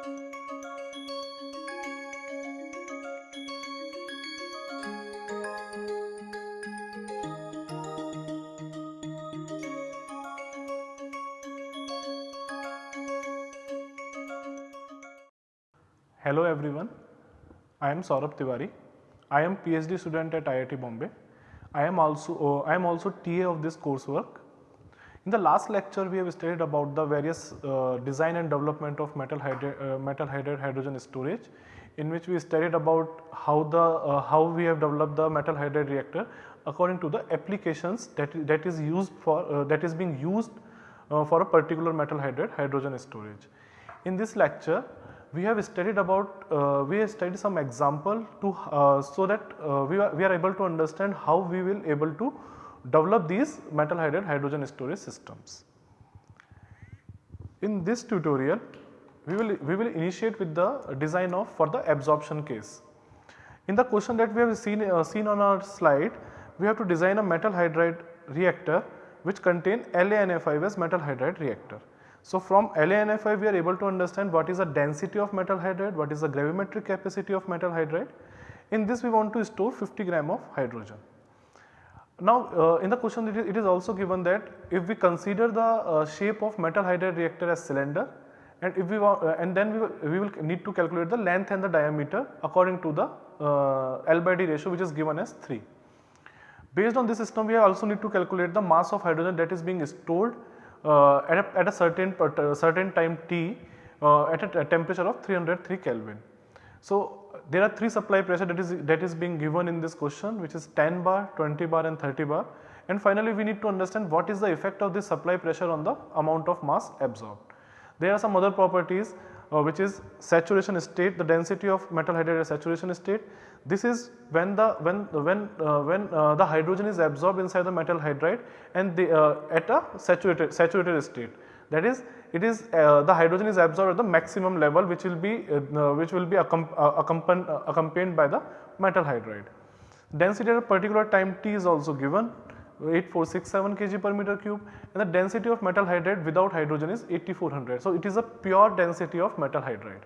Hello everyone, I am Saurabh Tiwari. I am PhD student at IIT Bombay. I am also uh, I am also TA of this coursework. In the last lecture we have studied about the various uh, design and development of metal hydride, uh, metal hydride hydrogen storage in which we studied about how the uh, how we have developed the metal hydride reactor according to the applications that that is used for uh, that is being used uh, for a particular metal hydride hydrogen storage. In this lecture we have studied about uh, we have studied some example to uh, so that uh, we, are, we are able to understand how we will able to develop these metal hydride hydrogen storage systems. In this tutorial we will we will initiate with the design of for the absorption case. In the question that we have seen uh, seen on our slide we have to design a metal hydride reactor which contain LaNi5 as metal hydride reactor. So, from LaNi5 we are able to understand what is the density of metal hydride, what is the gravimetric capacity of metal hydride. In this we want to store 50 gram of hydrogen. Now, uh, in the question it is, also given that if we consider the uh, shape of metal hydride reactor as cylinder and if we uh, and then we will, we will need to calculate the length and the diameter according to the uh, L by D ratio which is given as 3. Based on this system we also need to calculate the mass of hydrogen that is being stored uh, at, a, at a certain uh, certain time t at a, a temperature of 303 Kelvin. So, there are 3 supply pressure that is that is being given in this question which is 10 bar, 20 bar and 30 bar and finally we need to understand what is the effect of this supply pressure on the amount of mass absorbed. There are some other properties uh, which is saturation state the density of metal hydride saturation state. This is when the when when uh, when uh, the hydrogen is absorbed inside the metal hydride and the, uh, at a saturated saturated state that is it is uh, the hydrogen is absorbed at the maximum level which will be uh, which will be accompanied, accompanied by the metal hydride. Density at a particular time t is also given 8467 kg per meter cube and the density of metal hydride without hydrogen is 8400. So, it is a pure density of metal hydride.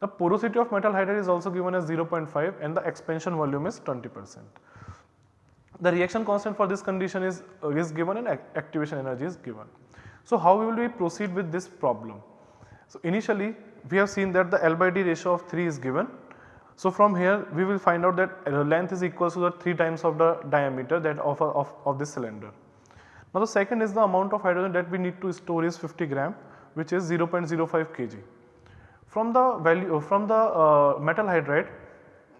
The porosity of metal hydride is also given as 0.5 and the expansion volume is 20 percent. The reaction constant for this condition is, uh, is given and activation energy is given. So, how will we proceed with this problem? So, initially we have seen that the L by D ratio of 3 is given so, from here we will find out that length is equal to the 3 times of the diameter that of, of, of this cylinder. Now, the second is the amount of hydrogen that we need to store is 50 gram which is 0.05 kg. From the value uh, from the uh, metal hydride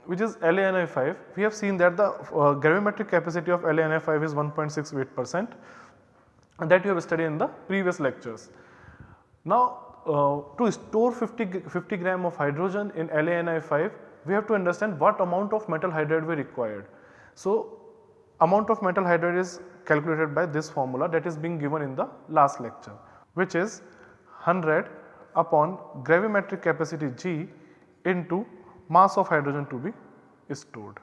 which is LaNi5 we have seen that the uh, gravimetric capacity of LaNi5 is 1.68 percent and that you have studied in the previous lectures. Now, uh, to store 50, 50 gram of hydrogen in LaNi5 we have to understand what amount of metal hydride we required. So, amount of metal hydride is calculated by this formula that is being given in the last lecture which is 100 upon gravimetric capacity G into mass of hydrogen to be stored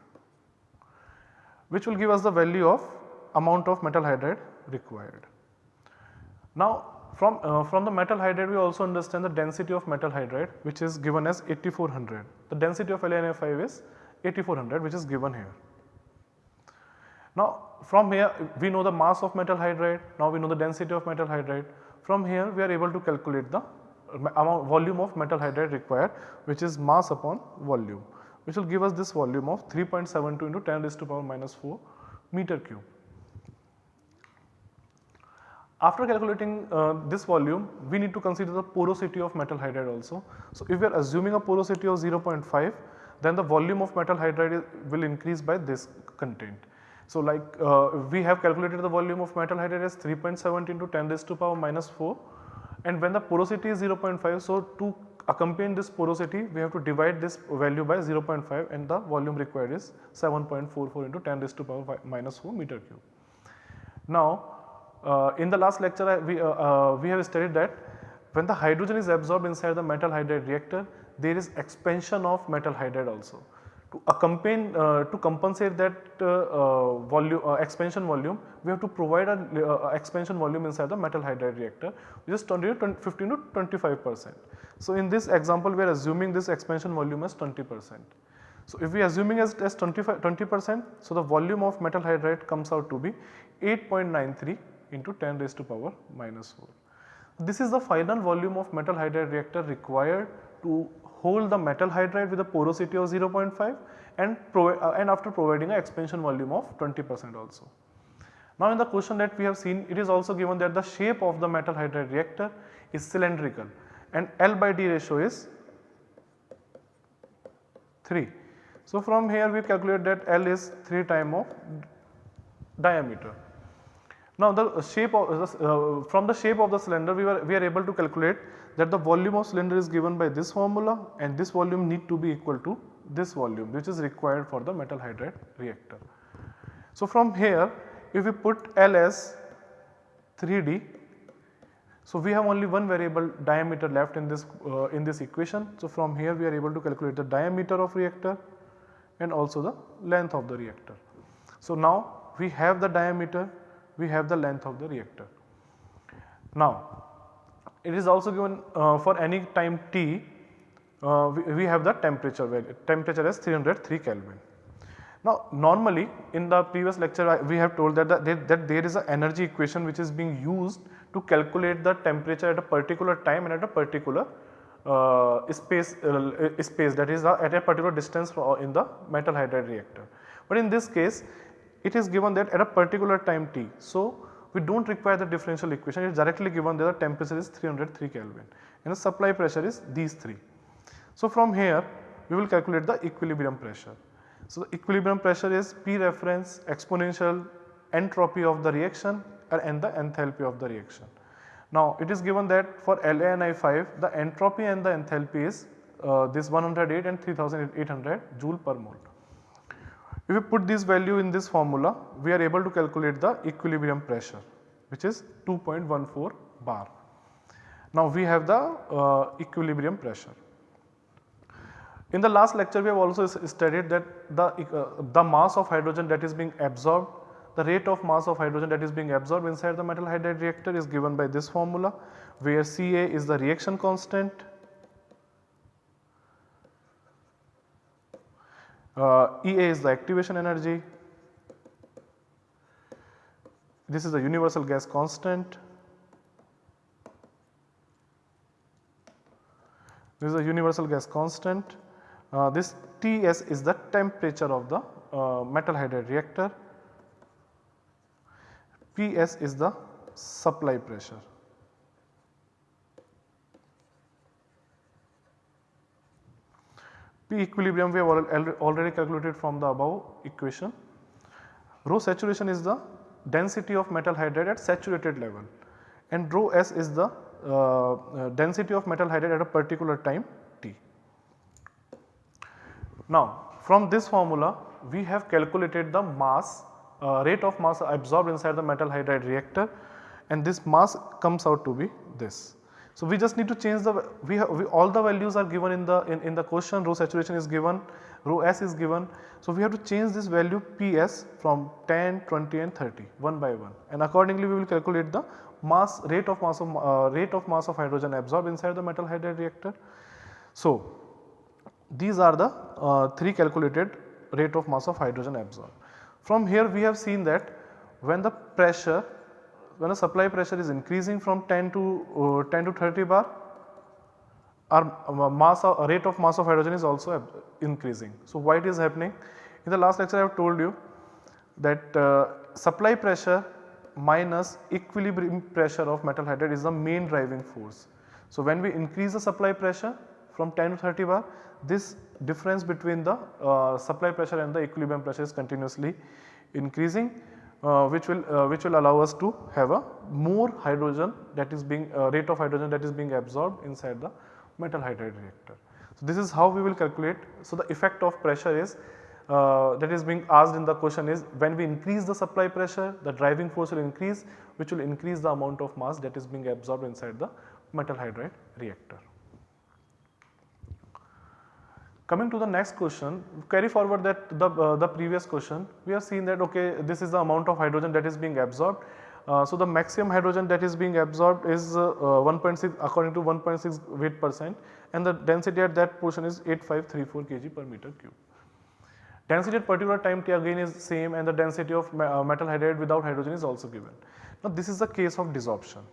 which will give us the value of amount of metal hydride required. Now from, uh, from the metal hydride we also understand the density of metal hydride which is given as 8400. The density of LaNi5 is 8400 which is given here. Now from here we know the mass of metal hydride, now we know the density of metal hydride. From here we are able to calculate the amount volume of metal hydride required which is mass upon volume which will give us this volume of 3.72 into 10 raised to power minus 4 meter cube. After calculating uh, this volume, we need to consider the porosity of metal hydride also. So, if we are assuming a porosity of 0.5, then the volume of metal hydride will increase by this content. So, like uh, we have calculated the volume of metal hydride as 3.7 into 10 raised to power minus 4 and when the porosity is 0.5, so to accompany this porosity we have to divide this value by 0.5 and the volume required is 7.44 into 10 raised to power minus 4 meter cube. Now, uh, in the last lecture we, uh, uh, we have studied that when the hydrogen is absorbed inside the metal hydride reactor there is expansion of metal hydride also. to accompany uh, to compensate that uh, volume expansion volume we have to provide an expansion volume inside the metal hydride reactor which is 20 to 15 to 25 percent. So, in this example we are assuming this expansion volume as 20 percent. So, if we are assuming as, as 20 percent so the volume of metal hydride comes out to be 8.93 into 10 raised to power minus 4. This is the final volume of metal hydride reactor required to hold the metal hydride with a porosity of 0.5 and, uh, and after providing an expansion volume of 20 percent also. Now in the question that we have seen it is also given that the shape of the metal hydride reactor is cylindrical and L by D ratio is 3. So from here we calculate that L is 3 time of diameter. Now the shape of uh, from the shape of the cylinder we were we are able to calculate that the volume of cylinder is given by this formula and this volume need to be equal to this volume which is required for the metal hydride reactor. So from here if we put L as 3D so we have only one variable diameter left in this uh, in this equation. So from here we are able to calculate the diameter of reactor and also the length of the reactor. So now we have the diameter we have the length of the reactor. Now it is also given uh, for any time t uh, we, we, have the temperature value temperature as 303 Kelvin. Now normally in the previous lecture I, we have told that, the, that, there is an energy equation which is being used to calculate the temperature at a particular time and at a particular uh, space, uh, space that is uh, at a particular distance in the metal hydride reactor. But in this case it is given that at a particular time t. So, we do not require the differential equation it is directly given that the temperature is 303 Kelvin and the supply pressure is these 3. So, from here we will calculate the equilibrium pressure. So, the equilibrium pressure is P reference exponential entropy of the reaction and the enthalpy of the reaction. Now, it is given that for LaNi5 the entropy and the enthalpy is uh, this 108 and 3800 joule per mole. If we put this value in this formula, we are able to calculate the equilibrium pressure which is 2.14 bar. Now we have the uh, equilibrium pressure. In the last lecture we have also studied that the, uh, the mass of hydrogen that is being absorbed, the rate of mass of hydrogen that is being absorbed inside the metal hydride reactor is given by this formula where Ca is the reaction constant Uh, EA is the activation energy, this is the universal gas constant, this is a universal gas constant, uh, this Ts is the temperature of the uh, metal hydride reactor, Ps is the supply pressure. P equilibrium we have already calculated from the above equation. Rho saturation is the density of metal hydride at saturated level and rho S is the uh, uh, density of metal hydride at a particular time t. Now from this formula we have calculated the mass uh, rate of mass absorbed inside the metal hydride reactor and this mass comes out to be this. So, we just need to change the we, have, we all the values are given in the in, in the question rho saturation is given rho s is given. So, we have to change this value Ps from 10, 20 and 30 one by one and accordingly we will calculate the mass rate of mass of uh, rate of mass of hydrogen absorbed inside the metal hydride reactor. So, these are the uh, three calculated rate of mass of hydrogen absorbed. From here we have seen that when the pressure when the supply pressure is increasing from 10 to uh, 10 to 30 bar our uh, mass of, rate of mass of hydrogen is also increasing. So, why it is happening? In the last lecture I have told you that uh, supply pressure minus equilibrium pressure of metal hydride is the main driving force. So, when we increase the supply pressure from 10 to 30 bar this difference between the uh, supply pressure and the equilibrium pressure is continuously increasing uh, which will uh, which will allow us to have a more hydrogen that is being uh, rate of hydrogen that is being absorbed inside the metal hydride reactor. So, this is how we will calculate. So, the effect of pressure is uh, that is being asked in the question is when we increase the supply pressure the driving force will increase which will increase the amount of mass that is being absorbed inside the metal hydride reactor. Coming to the next question, carry forward that the, uh, the previous question, we have seen that okay, this is the amount of hydrogen that is being absorbed. Uh, so the maximum hydrogen that is being absorbed is uh, uh 1.6 according to 1.6 weight percent and the density at that portion is 8534 kg per meter cube. Density at particular time t again is same and the density of uh, metal hydride without hydrogen is also given. Now this is the case of desorption.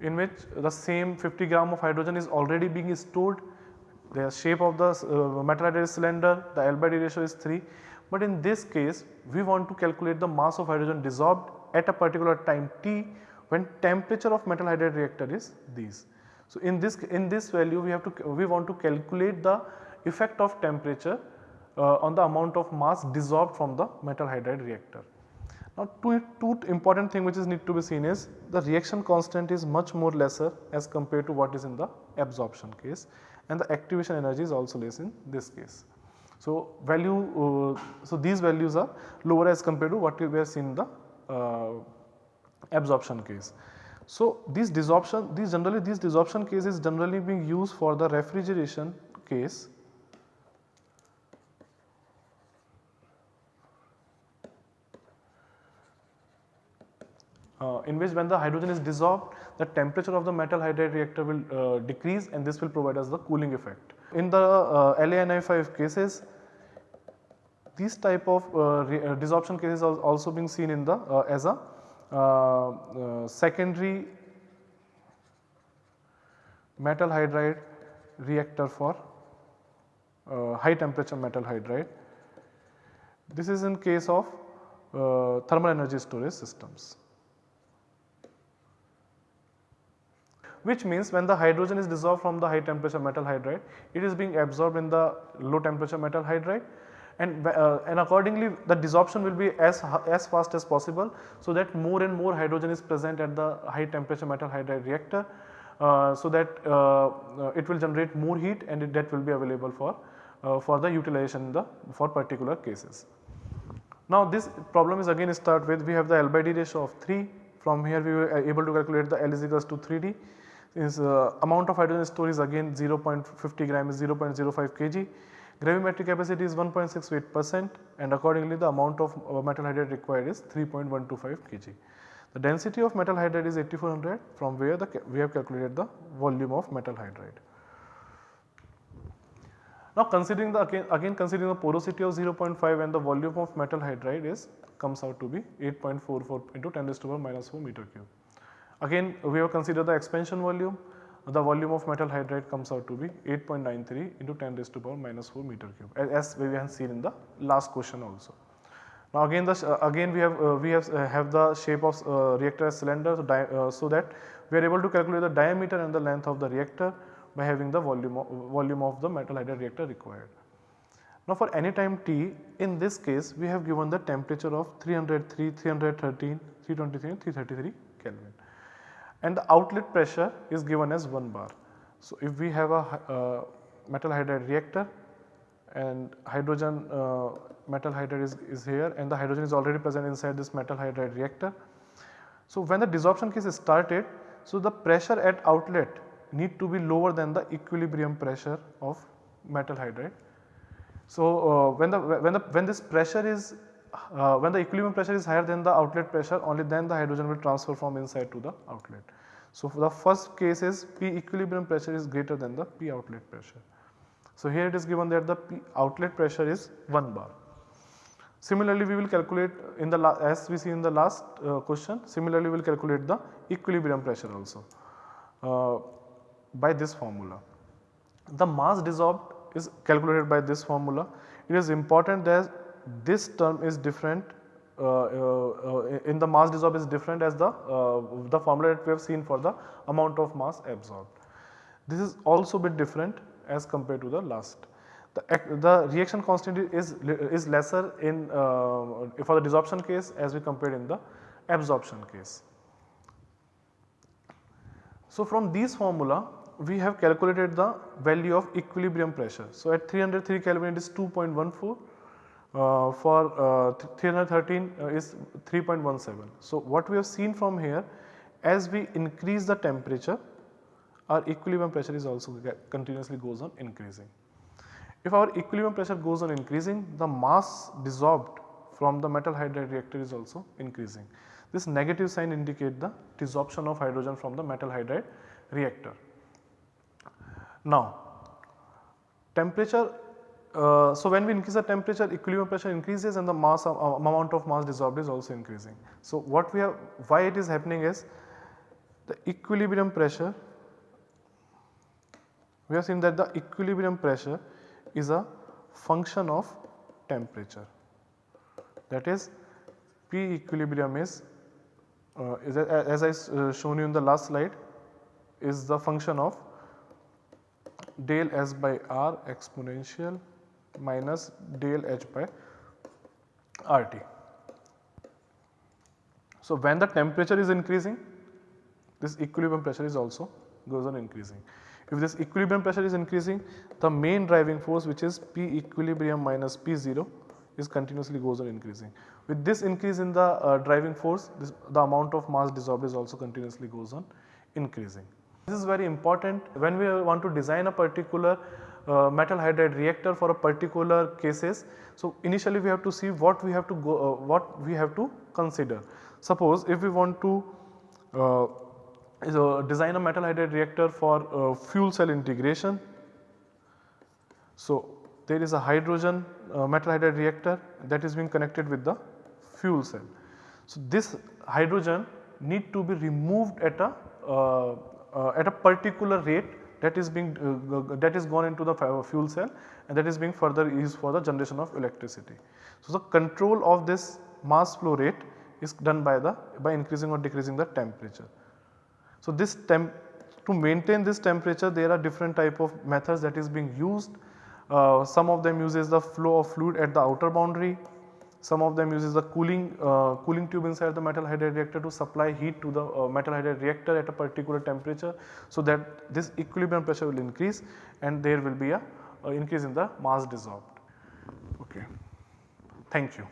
In which the same 50 gram of hydrogen is already being stored. The shape of the uh, metal hydride cylinder, the L by D ratio is 3. But in this case, we want to calculate the mass of hydrogen desorbed at a particular time t when temperature of metal hydride reactor is these. So, in this in this value we have to we want to calculate the effect of temperature uh, on the amount of mass desorbed from the metal hydride reactor. Now two, two important thing which is need to be seen is the reaction constant is much more lesser as compared to what is in the absorption case and the activation energy is also less in this case. So value, uh, so these values are lower as compared to what we have seen in the uh, absorption case. So these desorption, these generally these desorption case is generally being used for the refrigeration case uh, in which when the hydrogen is desorbed the temperature of the metal hydride reactor will uh, decrease and this will provide us the cooling effect. In the uh, LaNi5 cases these type of uh, uh, desorption cases are also being seen in the uh, as a secondary metal hydride reactor for high temperature metal hydride. This is in case of thermal energy storage systems. Which means when the hydrogen is desorbed from the high temperature metal hydride, it is being absorbed in the low temperature metal hydride and, uh, and accordingly the desorption will be as, as fast as possible. So that more and more hydrogen is present at the high temperature metal hydride reactor uh, so that uh, uh it will generate more heat and it, that will be available for, uh, for the utilization the, for particular cases. Now this problem is again start with we have the L by D ratio of 3 from here we were able to calculate the L is equals to 3D is uh, amount of hydrogen stored is again 0.50 gram is 0.05 kg. Gravimetric capacity is 1.68 percent and accordingly the amount of uh, metal hydride required is 3.125 kg. The density of metal hydride is 8400 from where the we have calculated the volume of metal hydride. Now considering the again, again considering the porosity of 0.5 and the volume of metal hydride is comes out to be 8.44 into 10 to the power minus 4 meter cube. Again we have considered the expansion volume, the volume of metal hydride comes out to be 8.93 into 10 raised to power minus 4 meter cube as we have seen in the last question also. Now again the uh, again we have uh, we have uh, have the shape of uh, reactor as cylinder so, uh, so, that we are able to calculate the diameter and the length of the reactor by having the volume of, volume of the metal hydride reactor required. Now for any time t in this case we have given the temperature of 303, 313, 323 and 333 Kelvin and the outlet pressure is given as 1 bar. So, if we have a uh, metal hydride reactor and hydrogen uh, metal hydride is, is here and the hydrogen is already present inside this metal hydride reactor. So, when the desorption case is started, so the pressure at outlet need to be lower than the equilibrium pressure of metal hydride. So, uh, when the when the when this pressure is uh, when the equilibrium pressure is higher than the outlet pressure only then the hydrogen will transfer from inside to the outlet. So, for the first case is P equilibrium pressure is greater than the P outlet pressure. So, here it is given that the P outlet pressure is 1 bar. Similarly, we will calculate in the as we see in the last uh, question similarly we will calculate the equilibrium pressure also uh, by this formula. The mass desorbed is calculated by this formula. It is important that this term is different Uh, uh, uh, in the mass desorbed is different as the, the formula that we have seen for the amount of mass absorbed. This is also bit different as compared to the last. The, the reaction constant is, is lesser in for the desorption case as we compared in the absorption case. So, from these formula we have calculated the value of equilibrium pressure. So, at 303 Kelvin it is 2.14 uh, for uh, 313 uh, is 3.17. So, what we have seen from here as we increase the temperature our equilibrium pressure is also continuously goes on increasing. If our equilibrium pressure goes on increasing, the mass desorbed from the metal hydride reactor is also increasing. This negative sign indicate the desorption of hydrogen from the metal hydride reactor. Now, temperature uh, so when we increase the temperature equilibrium pressure increases and the mass uh, amount of mass desorbed is also increasing. So what we have why it is happening is the equilibrium pressure we have seen that the equilibrium pressure is a function of temperature that is P equilibrium is, uh, is as I uh, shown you in the last slide is the function of del S by R exponential minus del H by RT. So, when the temperature is increasing this equilibrium pressure is also goes on increasing. If this equilibrium pressure is increasing the main driving force which is P equilibrium minus P0 is continuously goes on increasing. With this increase in the uh, driving force this, the amount of mass desorbed is also continuously goes on increasing. This is very important when we want to design a particular uh, metal hydride reactor for a particular cases. So, initially we have to see what we have to go uh, what we have to consider. Suppose if we want to uh, design a metal hydride reactor for uh, fuel cell integration. So, there is a hydrogen uh, metal hydride reactor that is being connected with the fuel cell. So, this hydrogen need to be removed at a uh, at a particular rate that is being uh, that is gone into the fuel cell and that is being further used for the generation of electricity. So, the control of this mass flow rate is done by the by increasing or decreasing the temperature. So, this temp to maintain this temperature there are different type of methods that is being used. Uh, some of them uses the flow of fluid at the outer boundary, some of them uses the cooling uh, cooling tube inside the metal hydride reactor to supply heat to the uh, metal hydride reactor at a particular temperature. So, that this equilibrium pressure will increase and there will be a increase in the mass desorbed. Okay. Thank you.